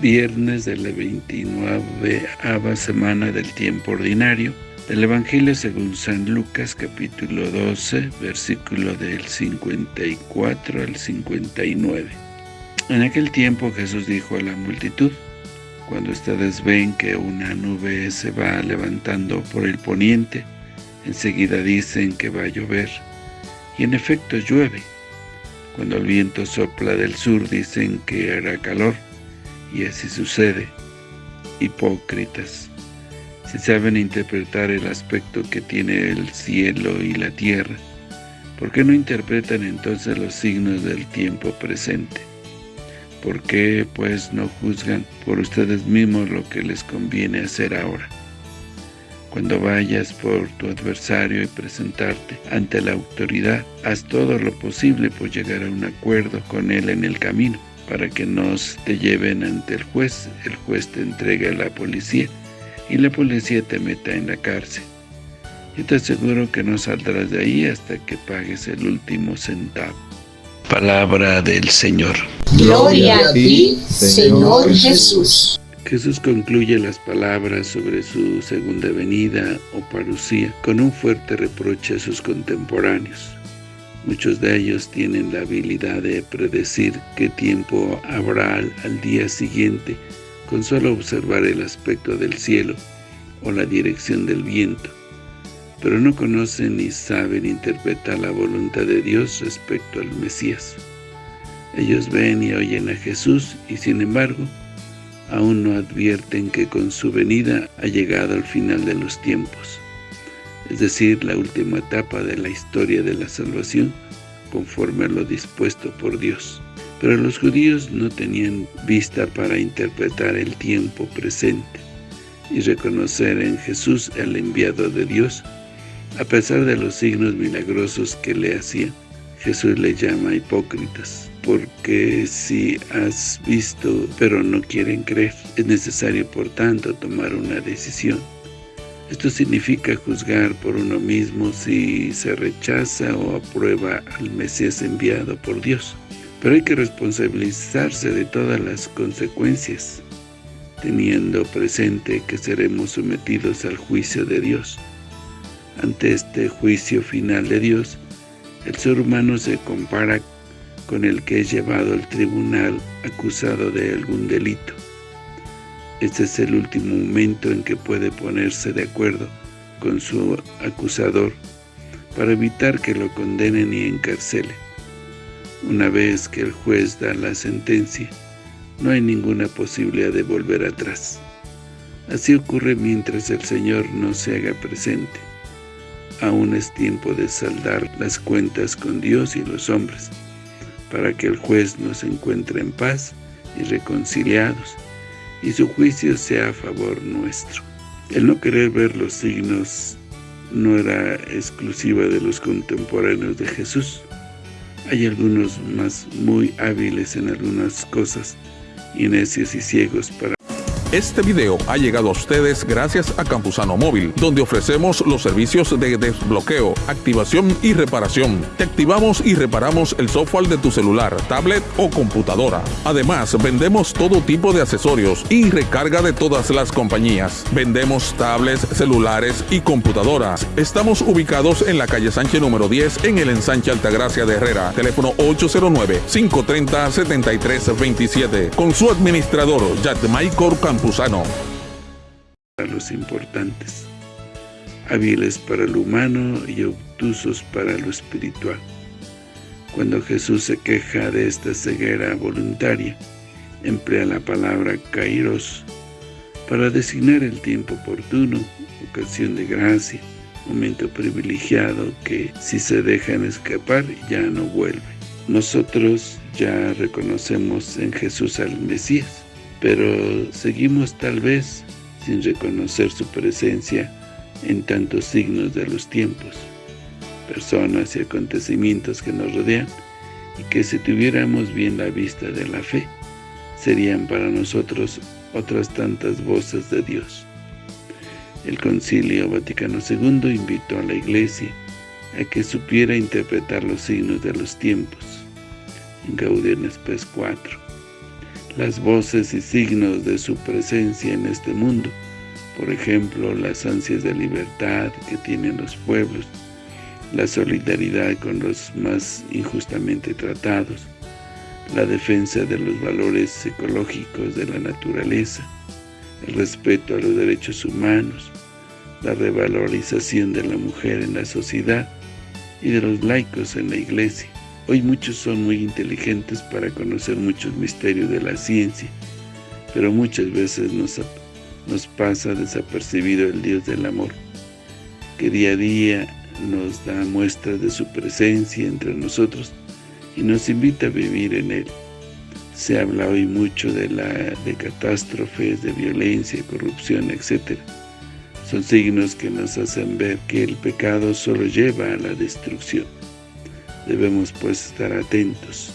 viernes de la 29 semana del tiempo ordinario del Evangelio según San Lucas capítulo 12 versículo del 54 al 59 En aquel tiempo Jesús dijo a la multitud cuando ustedes ven que una nube se va levantando por el poniente enseguida dicen que va a llover y en efecto llueve. Cuando el viento sopla del sur dicen que hará calor y así sucede. Hipócritas, si saben interpretar el aspecto que tiene el cielo y la tierra, ¿por qué no interpretan entonces los signos del tiempo presente? ¿Por qué, pues, no juzgan por ustedes mismos lo que les conviene hacer ahora? Cuando vayas por tu adversario y presentarte ante la autoridad, haz todo lo posible por llegar a un acuerdo con él en el camino para que no te lleven ante el juez, el juez te entregue a la policía y la policía te meta en la cárcel. Yo te aseguro que no saldrás de ahí hasta que pagues el último centavo. Palabra del Señor. Gloria a ti, Señor Jesús. Jesús concluye las palabras sobre su segunda venida o parucía con un fuerte reproche a sus contemporáneos. Muchos de ellos tienen la habilidad de predecir qué tiempo habrá al, día siguiente con solo observar el aspecto del cielo o la dirección del viento, pero no conocen ni saben interpretar la voluntad de Dios respecto al Mesías. Ellos ven y oyen a Jesús y sin embargo, aún no advierten que con su venida ha llegado al final de los tiempos es decir, la última etapa de la historia de la salvación, conforme a lo dispuesto por Dios. Pero los judíos no tenían vista para interpretar el tiempo presente y reconocer en Jesús el enviado de Dios, a pesar de los signos milagrosos que le hacían. Jesús le llama hipócritas, porque si has visto pero no quieren creer, es necesario por tanto tomar una decisión. Esto significa juzgar por uno mismo si se rechaza o aprueba al Mesías enviado por Dios. Pero hay que responsabilizarse de todas las consecuencias, teniendo presente que seremos sometidos al juicio de Dios. Ante este juicio final de Dios, el ser humano se compara con el que es llevado al tribunal acusado de algún delito. Este es el último momento en que puede ponerse de acuerdo con su acusador para evitar que lo condenen y encarcelen. Una vez que el juez da la sentencia, no hay ninguna posibilidad de volver atrás. Así ocurre mientras el Señor no se haga presente. Aún es tiempo de saldar las cuentas con Dios y los hombres, para que el juez nos encuentre en paz y reconciliados, y su juicio sea a favor nuestro. El no querer ver los signos no era exclusiva de los contemporáneos de Jesús. Hay algunos más muy hábiles en algunas cosas y necios y ciegos para este video ha llegado a ustedes gracias a Campusano Móvil, donde ofrecemos los servicios de desbloqueo, activación y reparación. Te activamos y reparamos el software de tu celular, tablet o computadora. Además, vendemos todo tipo de accesorios y recarga de todas las compañías. Vendemos tablets, celulares y computadoras. Estamos ubicados en la calle Sánchez número 10 en el ensanche Altagracia de Herrera. Teléfono 809-530-7327. Con su administrador, Michael A los importantes, hábiles para lo humano y obtusos para lo espiritual. Cuando Jesús se queja de esta ceguera voluntaria, emplea la palabra kairos para designar el tiempo oportuno, ocasión de gracia, momento privilegiado que si se dejan escapar ya no vuelve. Nosotros ya reconocemos en Jesús al Mesías, pero seguimos tal vez sin reconocer su presencia en tantos signos de los tiempos, personas y acontecimientos que nos rodean, y que si tuviéramos bien la vista de la fe, serían para nosotros otras tantas voces de Dios. El Concilio Vaticano II invitó a la Iglesia a que supiera interpretar los signos de los tiempos, en Gaudium Spes 4 las voces y signos de su presencia en este mundo, por ejemplo, las ansias de libertad que tienen los pueblos, la solidaridad con los más injustamente tratados, la defensa de los valores ecológicos de la naturaleza, el respeto a los derechos humanos, la revalorización de la mujer en la sociedad y de los laicos en la iglesia. Hoy muchos son muy inteligentes para conocer muchos misterios de la ciencia, pero muchas veces nos, pasa desapercibido el Dios del amor, que día a día nos da muestras de su presencia entre nosotros y nos invita a vivir en Él. Se habla hoy mucho de, la, de catástrofes, de violencia, corrupción, etc. Son signos que nos hacen ver que el pecado solo lleva a la destrucción. Debemos pues estar atentos.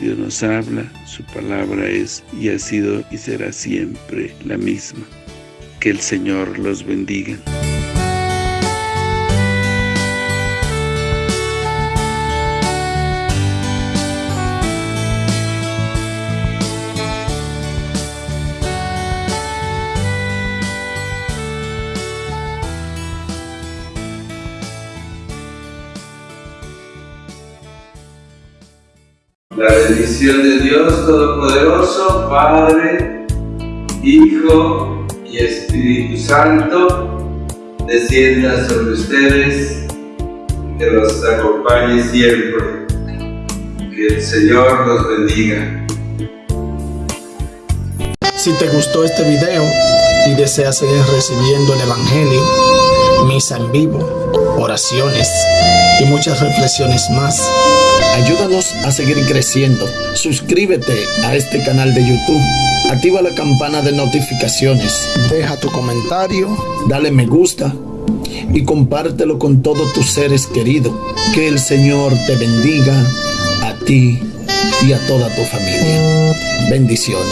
Dios nos habla, su palabra es y ha sido y será siempre la misma. Que el Señor los bendiga. La bendición de Dios Todopoderoso, Padre, Hijo y Espíritu Santo, descienda sobre ustedes, que los acompañe siempre. Que el Señor los bendiga. Si te gustó este video y deseas seguir recibiendo el Evangelio, misa en vivo, oraciones y muchas reflexiones más, Ayúdanos a seguir creciendo. Suscríbete a este canal de YouTube. Activa la campana de notificaciones. Deja tu comentario. Dale me gusta. Y compártelo con todos tus seres queridos. Que el Señor te bendiga a ti y a toda tu familia. Bendiciones.